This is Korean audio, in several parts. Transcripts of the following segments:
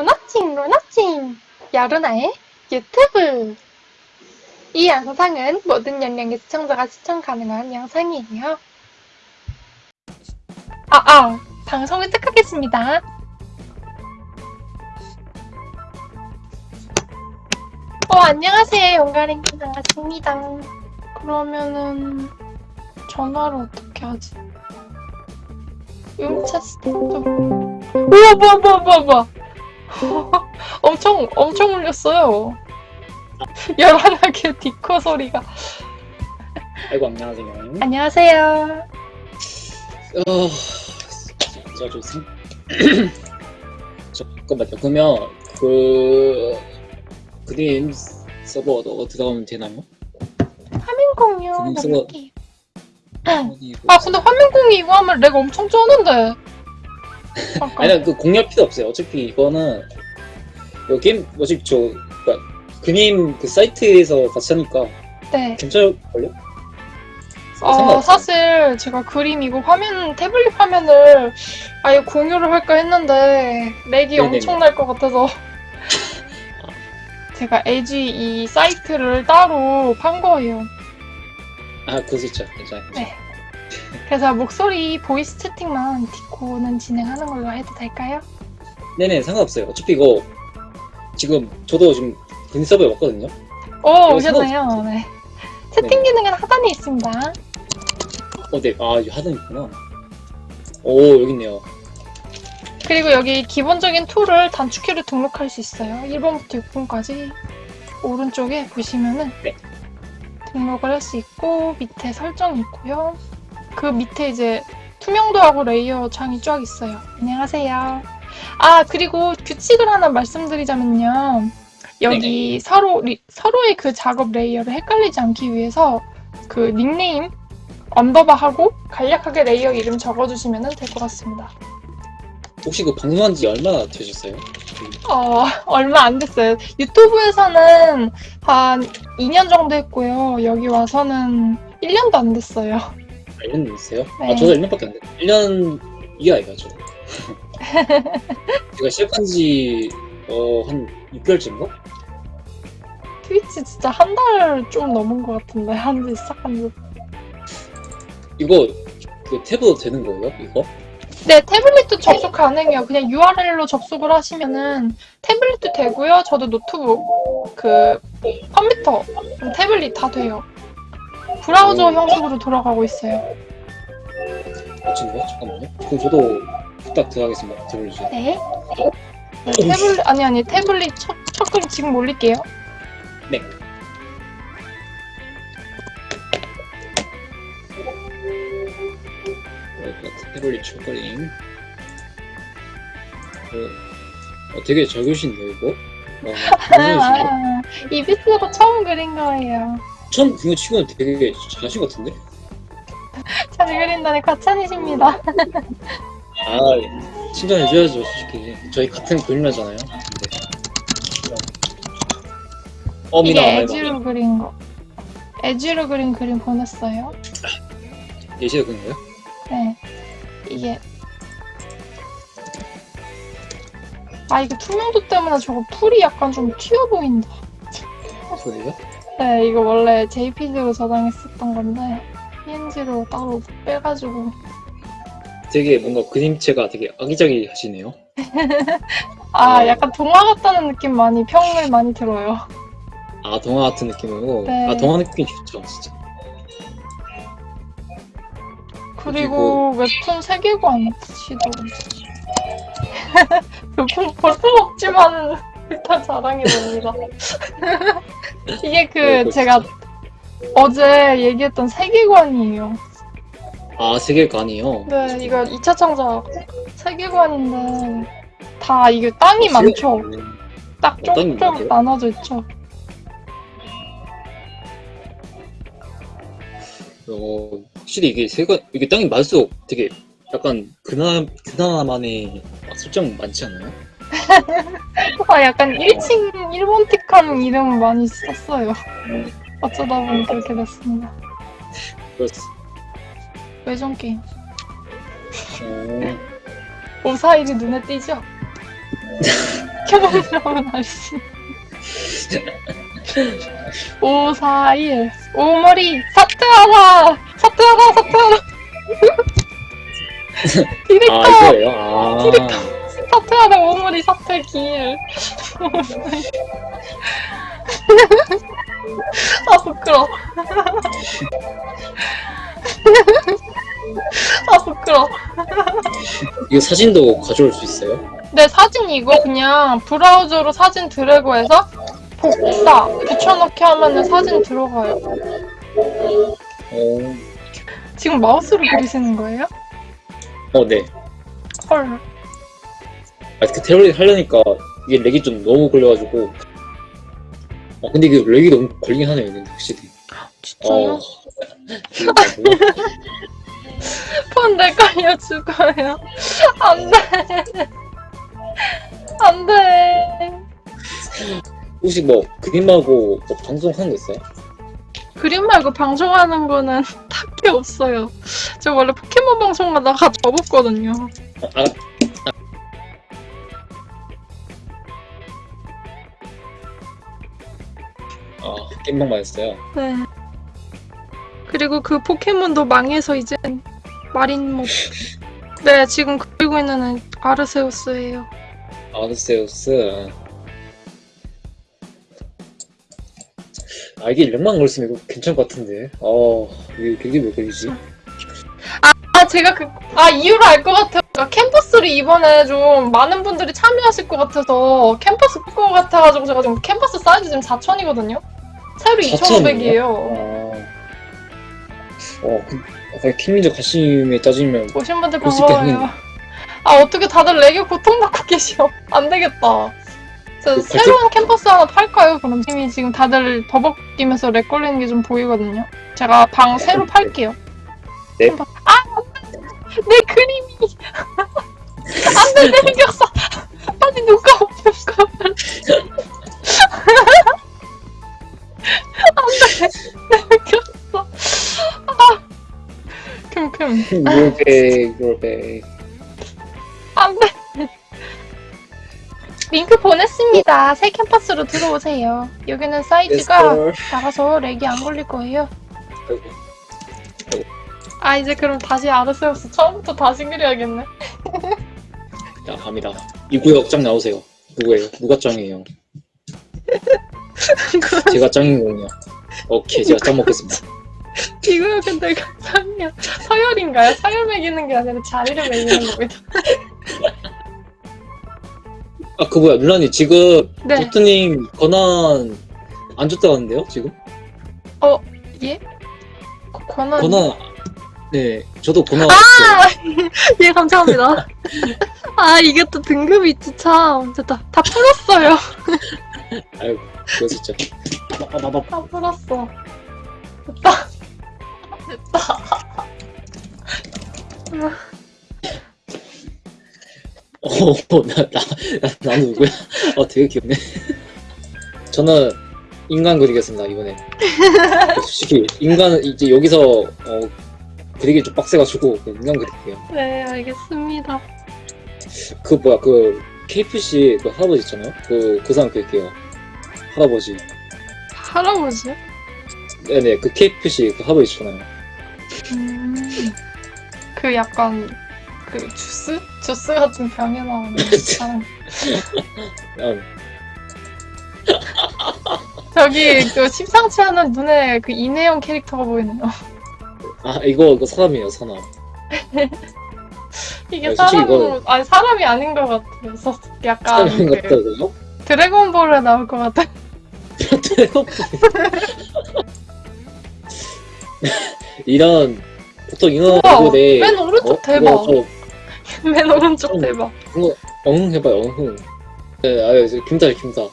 로나칭 로나칭 여루나의 유튜브 이 영상은 모든 연령의 시청자가 시청 가능한 영상이에요. 아, 아, 방송을 시작하겠습니다. 어, 안녕하세요. 용가랭님 반갑습니다. 그러면은 전화를 어떻게 하지? 음차 스태프 우와 뭐야 엄청 엄청 울렸어요 열한하게 디코 소리가 아이고 안녕하세요. 안녕하세요 어, 저좀 생... 잠깐만요. 그러면 그 그림 서버 너 들어가면 되나요? 화면 공유 넘길게요 어디 아 근데 화면 공유 이거 하면 렉 엄청 쩌는데 아니 그 공략 필요 없어요. 어차피 이거는 이 게임 어차피 저 그러니까 그림 그 사이트에서 같이 하니까 네 괜찮을걸요? 어. 사실 제가 그림 이거 화면 태블릿 화면을 아예 공유를 할까 했는데 렉이 네네네. 엄청 날 것 같아서 제가 LG 이 사이트를 따로 판 거예요. 아 진짜 괜찮아요. 네. 그래서 목소리 voice 채팅만 디코는 진행하는 걸로 해도 될까요? 네네 상관없어요. 어차피 이거 지금 저도 지금 그림 서버에 왔거든요. 오 오셨나요? 상관없죠. 네. 채팅 기능은 하단에 있습니다. 어, 네. 아, 이거 하단 있구나. 오, 여기 있네요. 그리고 여기 기본적인 툴을 단축키로 등록할 수 있어요. 1번부터 6번까지 오른쪽에 보시면은 네. 등록을 할 수 있고 밑에 설정이 있고요. 그 밑에 이제 투명도하고 layer 창이 쫙 있어요. 안녕하세요. 아 그리고 규칙을 하나 말씀드리자면요. 여기 서로 리- 서로의 그 작업 layer를 헷갈리지 않기 위해서 그 닉네임 underbar하고 간략하게 layer 이름 적어주시면 될 것 같습니다. 혹시 그 방송한 지 얼마나 되셨어요? 어, 얼마 안 됐어요. 유튜브에서는 한 2년 정도 했고요. 여기 와서는 1년도 안 됐어요. 아, 1년 됐어요? 네. 아, 저도 1년밖에 안 됐어요. 1년 이하예요, 저. 제가 시작한 지, 어, 한 6개월쯤인가? 트위치 진짜 한 달 좀 넘은 것 같은데, 한 지 시작한 지. 이거, 그 탭으로 되는 거예요, 이거? 네, 태블릿도 접속 가능해요. 그냥 URL로 접속을 하시면은 태블릿도 되고요. 저도 노트북, 그 컴퓨터, 태블릿 다 돼요. 브라우저 오. 형식으로 돌아가고 있어요. 어쩐 거? 잠깐만요. 그럼 저도 부탁 들어가겠습니다. 들어주세요. 네. 네, 태블릿, 아니, 아니, 태블릿 첫, 첫글 지금 올릴게요. 네. 어, 태블릿 초콜링. 어, 어, 되게 잘 그리신데요, 이거? 어, 잘 그리시네. 아, 이비스로 처음 그린 거예요. 처음 그거 치고는 되게 잘하신 것 같은데? 잘 그린다는 과찬이십니다. 아, 칭찬해줘야죠, 솔직히. 저희 같은 그림자잖아요. 네. 어, 이게. 에지로 그린 거. 에지로 그린 그림 보냈어요. 예시가 그린 거예요? 네. 이게. 아, 이거 투명도 때문에 저거 풀이 약간 좀 튀어 보인다. 소리가? 네, 이거 원래 JPG로 저장했었던 건데, PNG로 따로 빼가지고. 되게 뭔가 그림체가 되게 아기자기 하시네요. 아, 어. 약간 동화 같다는 느낌 많이, 평을 많이 들어요. 아, 동화 같은 느낌으로? 네. 아, 동화 느낌이 좋죠, 진짜. 그리고 웹툰 세계관 시도 웹툰 볼품 없지만 일단 자랑이 됩니다. 이게 그 네, 그거 제가 어제 얘기했던 세계관이에요. 아, 세계관이요? 네, 이거 2차 창작 세계관인데 다 이게 땅이 어, 많죠. 딱 어, 쫑쫑 많아요? 나눠져 있죠. 어, 확실히 이게 세가, 이게 땅이 많을수록 되게 약간 그나, 그나마만의 설정 많지 않아요? 아, 약간 1층 일본틱한 이름 많이 썼어요. 어쩌다 보니 그렇게 됐습니다. 외전 게임. 어, 오사일이 눈에 띄죠? 5, 4, 1 오머리 사퇴하라 사퇴하라 사퇴하라 디렉터 아 이거예요? 아 사퇴하라 오머리 사퇴 기일 아 부끄러 아 부끄러 이거 사진도 가져올 수 있어요? 네 사진 이거 그냥 브라우저로 사진 드래그해서 복사 붙여넣기 하면은 사진 들어가요 어, 지금 마우스로 그리시는 거예요? 어 네. 헐 아, 그 테러리 하려니까 이게 렉이 좀 너무 걸려가지고. 아, 근데 이게 렉이 너무 걸리긴 하네요, 근데 확실히. 진짜요? 어. 이거 뭐야? 폰 내걸려 죽어요 안돼 안돼 혹시 뭐 그림하고 뭐 방송하는 거 있어요? 그림 말고 방송하는 거는 딱히 없어요 저 원래 포켓몬 방송하다가 접었거든요 어, 아, 아, 게임방만 했어요. 네 그리고 그 포켓몬도 망해서 이제 마린모 네 지금 그리고 있는 아르세우스예요 아르세우스. 아, 이게 렉만 걸렸으면 이거 괜찮을 것 같은데. 어, 이게, 이게 왜 걸리지? 아 제가 그 아 이유를 알 것 같아요. 그러니까 캔버스를 이번에 좀 많은 분들이 참여하실 것 같아서 캔버스 클 것 같아가지고 제가 지금 캔버스 사이즈 지금 4천이거든요. 새로 2,500이에요. 어, 어, 그, 킹리적 갓심에 따지면 오신 분들 반가워요. 아 어떻게 다들 내게 고통받고 계셔. 안 되겠다. 저 그 새로운 캔버스 하나 팔까요? 그럼 이미 지금 다들 버벅이면서 렉 걸리는 게 좀 보이거든요. 제가 방 새로 팔게요. 네. 캔버- 아! 내 그림이! 안 돼, 내 이겼어! 아니, 누가. 안 이겼어. 아! 큼큼. rollback, rollback. 안 돼. 링크 보냈습니다. 새 캔버스로 들어오세요. 여기는 사이즈가 작아서 렉이 안 걸릴 거예요. 아, 이제 그럼 다시 아르세우스 처음부터 다시 그려야겠네. 자, 갑니다. 이 구역 짱 나오세요. 누구예요? 누가 짱이에요? 제가 짱이군요. 오케이, 제가 짱 먹겠습니다. 이거요, 근데 내가 상이야. 서열인가요? 서열 매기는 게 아니라 자리를 매기는 겁니다. 아, 그 뭐야, 눌라니 지금 네. 도트님 권한 안 줬다는데요, 지금? 예? 거- 권한. 권한, 네, 저도 권한 아! 예, 감사합니다. 아, 이게 또 등급이 있지, 참. 됐다. 다 풀었어요. 아이고, 그거 진짜. 아, 나, 나, 다 풀었어. 됐다. 됐다. 어, 나, 나, 나, 나는 누구야? 어, 되게 귀엽네. 저는 인간 그리겠습니다, 이번에. 솔직히, 인간은 이제 여기서, 어, 그리기 좀 빡세가지고, 인간 그릴게요. 네, 알겠습니다. 그, 뭐야, 그, KFC 그 할아버지 있잖아요? 그, 그 사람 그릴게요. 할아버지. 할아버지? 네네, 그 KFC 그 할아버지 있잖아요. 음, 그 약간 그 주스? 주스 같은 병에 나오는 사람. 음, 저기 그 심상치 않은 눈에 그 이내용 캐릭터가 보이네요. 아, 이거, 이거 사람이에요, 사람. 이게 아니, 솔직히 사람으로 아니 사람이 아닌 것 같아요. 약간 사람 그 같다고요? 드래곤볼에 나올 것 같아. 이런, 보통 이런 우와, 얼굴에. 맨 오른쪽 어? 대박. 맨 오른쪽 좀- 대박. 엉흥 해봐요, 엉흥. 네, 아유, 저 김사죠, 김사.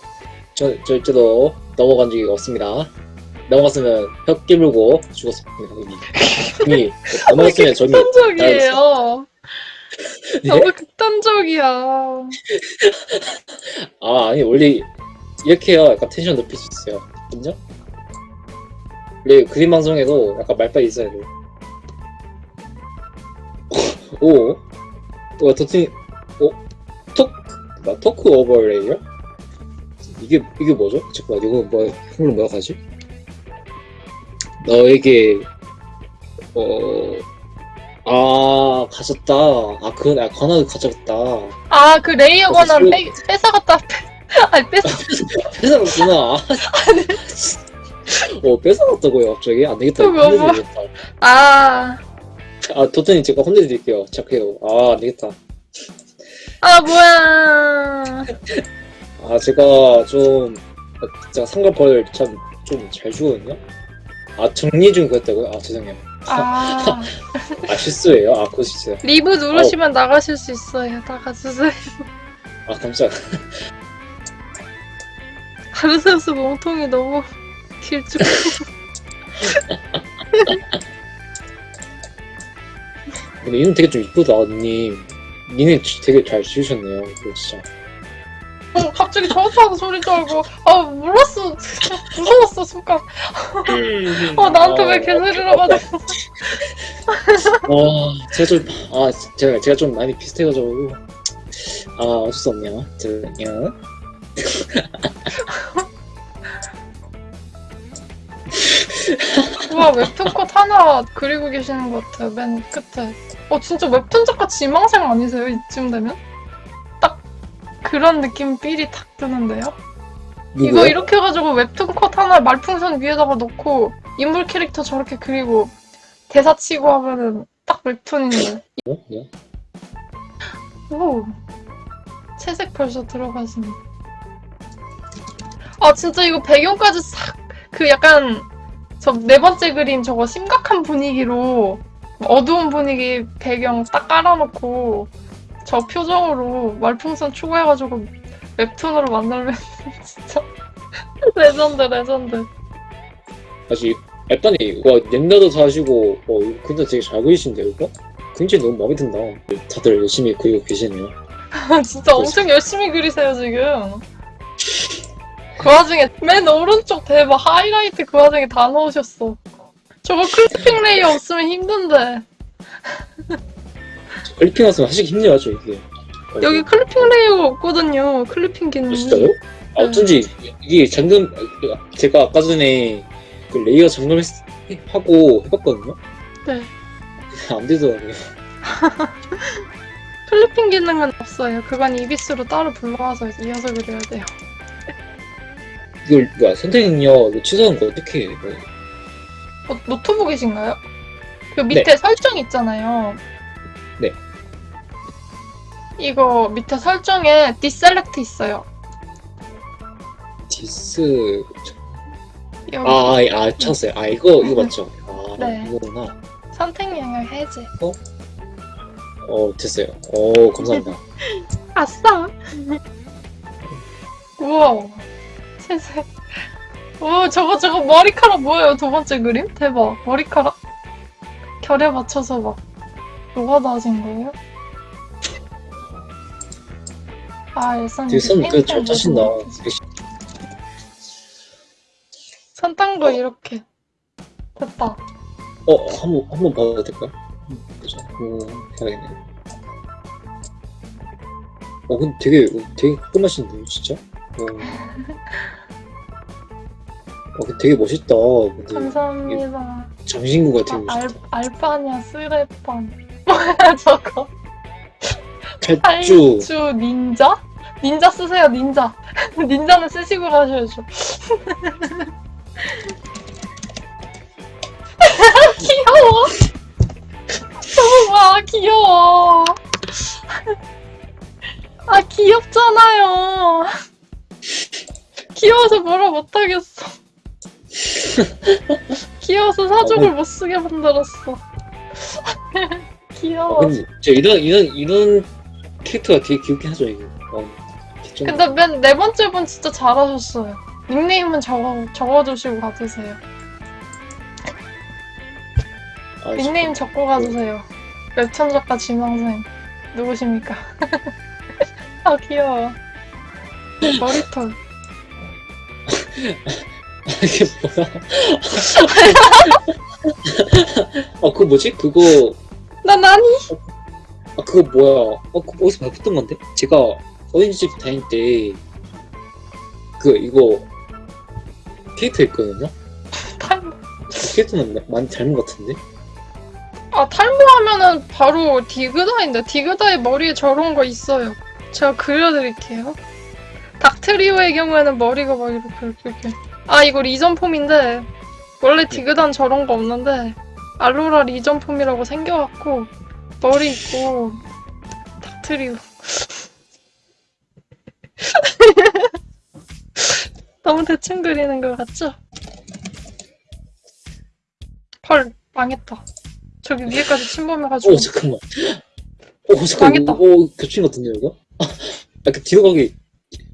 저, 저, 저도 넘어간 적이 없습니다. 넘어갔으면 혀 깨물고 죽었습니다, 이미. 넘어갔으면 저미. 극단적이에요. 예? 너무 극단적이야. 아, 아니, 원래 이렇게 해야 약간 텐션 높일 수 있어요. 인정? 원래 그림 방송에도 약간 말빨이 있어야 돼. 오, 오, 도트님, 오, took, 뭐, took over layer? 이게 이게 뭐죠? 잠깐만 이거 뭐 한글로 뭐라 하지? 너에게 어아 가졌다. 아 그건 아 권한을 가졌다. 아, 그 layer 권한 그- 빼, 뺏어갔다. 아니, 뺏어. 뺏어갔구나. 어 뺏어갔다고요 갑자기 안 되겠다. 또 뭐, 뭐. 혼내드리겠다. 아, 아 도토님 제가 혼내드릴게요. 착해요. 아 안 되겠다. 아, 뭐야. 아 제가 좀 제가 삼각벌 참 좀 잘 주거든요. 아 정리 중 그랬다고요? 아 죄송해요. 아, 아 실수예요. 아 그거 진짜. 리브 누르시면 나가실 수 있어요. 나가주세요. 아 깜짝. 아르세우스 몸통이 너무 길쭉. 근데 이름 되게 좀 이쁘다 님. 니네 지- 되게 잘 지으셨네요. 이거 진짜. 어, 갑자기 저한테 소리 줄 알고. 아, 몰랐어. 무서웠어, 순간. 어, 나한테 왜 개소리를 하가지고. 와 제가 좀아 제가 제가 좀 많이 비슷해가지고 아 어쩔 수 없네요. 저요. 우와, 웹툰 컷 하나 그리고 계시는 것 같아요, 맨 끝에. 어, 진짜 웹툰 작가 지망생 아니세요? 이쯤 되면? 딱 그런 느낌 삘이 탁 드는데요? 이거 누구요? 이렇게 해가지고 웹툰 컷 하나 말풍선 위에다가 놓고 인물 캐릭터 저렇게 그리고 대사 치고 하면은 딱 웹툰인데. 어? 네. 오. 채색 벌써 들어가시네. 아, 진짜 이거 배경까지 싹, 그 약간, 저 네 번째 그림 저거 심각한 분위기로, 어두운 분위기 배경 딱 깔아놓고, 저 표정으로 말풍선 추가해가지고 웹툰으로 만들면 진짜 레전드, 레전드. 아직 약간이 와 옛날도 사시고 어 근데 되게 잘 그리신데요 이거? 굉장히 너무 마음에 든다. 다들 열심히 그리고 계시네요. 진짜 엄청 열심히 그리세요, 지금. 그 와중에 맨 오른쪽 대박 하이라이트 그 와중에 다 넣으셨어. 저거 clipping layer 없으면 힘든데. clipping 없으면 하시기 힘들죠 이게. 어, 여기 clipping layer가 없거든요. clipping 아, 기능이. 진짜요? 아, 어쩐지 이게 잠금 제가 아까 전에 그 layer 잠금하고 해봤거든요. 네. 안 되더라고요. clipping 기능은 없어요. 그건 이비스로 따로 불러와서 이어서 그려야 돼요. 이걸 뭐야 선택 능력 이거 취소한 거 어떻게 해? 이거? 어, 노트북이신가요? 그 밑에 설정 있잖아요. 네. 이거 밑에 설정에 deselect 있어요. 디스 여기 아, 아, 아 찾았어요. 아 이거 이거 맞죠? 아 네. 이거구나. 선택 영역 해제. 어 됐어요. 오 감사합니다. 아싸! 우와. 세세. 오, 저거, 저거 머리카락 뭐예요? 두 번째 그림? 대박. 머리카락. 결에 맞춰서 막, 노가다진 거예요? 아, 일선 되게 선그잘 짜신다. 선딴 거 이렇게. 됐다. 어 한번 한번 봐도? 음, 보자. 오 해야겠네. 어 근데 되게 되게 깔끔하신데요 진짜. 어. 어 근데 되게 멋있다. 근데 감사합니다. 장신구가 되게 아, 알. 알바냐, 쓰레판. 뭐야, 저거. 탈주. 탈주 닌자? 닌자 쓰세요, 닌자. 닌자는 쓰시고 가셔야죠. 귀여워. 봐, 귀여워. 아, 귀엽잖아요. 귀여워서 뭐라 못하겠어. 귀여워서 사족을 못 쓰게 만들었어. 어, 귀여워. 근데 저 이런 이런 이런 캐릭터가 되게 귀엽긴 하죠 이거. 어, 좀- 근데 맨 네 번째 분 진짜 잘하셨어요. 닉네임은 적어, 적어주시고 가주세요. 아, 닉네임 적고 가주세요. 웹툰 작가 지망생. 누구십니까? 아, 귀여워. 머리털. 이게 뭐야? 아 그거 뭐지? 그거 나 나니? 아 그거 뭐야? 어 그거 어디서 봤던 건데? 제가 어린이집 다닐 때 그 이거 캐릭터 있거든요. 탈모. 캐릭터는 마- 많이 닮은 것 같은데. 아 탈모하면은 바로 디그다인데 디그다의 머리에 저런 거 있어요. 제가 그려드릴게요. 닥트리오의 경우에는 머리가 막 이렇게 이렇게. 아 이거 리전 폼인데 원래 디그단 저런 거 없는데 알로라 리전 폼이라고 생겨갖고 머리 있고 닥트리오. 너무 대충 그리는 것 같죠? 헐 망했다. 저기 위에까지 침범해가지고 오 잠깐만. 오 잠깐. 망했다. 오, 오 겹친 것 같은데 이거? 약간 뒤로 가기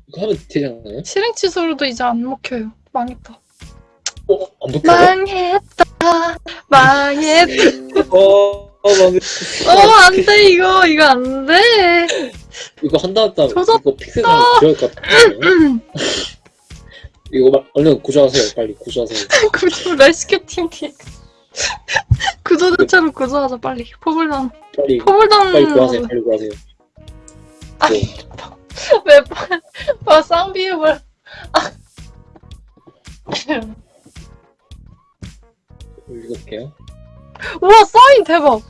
이거 하면 되지 않나요? 실행 취소로도 이제 안 먹혀요. 망했다. 어? 망했다. 망했다. 어, 어, 망했어. 어, 안 돼, 이거. 이거 안 돼. 이거 한다 한다 조졌다. 이거 픽셀 들어갈 것 같아요. 이거 막 얼른 구조하세요. 빨리 구조하세요. 구조, 레스큐 팀 뒤에. 구조 대체로 구조하자, 빨리. 포블단. 빨리 포블단. 빨리 구하세요. 빨리 구하세요. 왜, 와, 쌍비읍을. 아. 읽어볼게요. 우와, 사인 대박.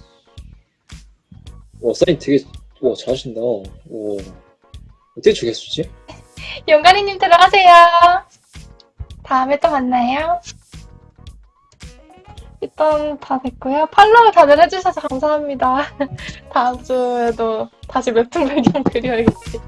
와 사인 되게 와 잘하신다. 오 어떻게 죽였지? 용가리님 들어가세요. 다음에 또 만나요. 일단 다 됐고요. 팔로우 다들 해주셔서 감사합니다. 다음 주에도 다시 웹툰 배경 그려야겠지.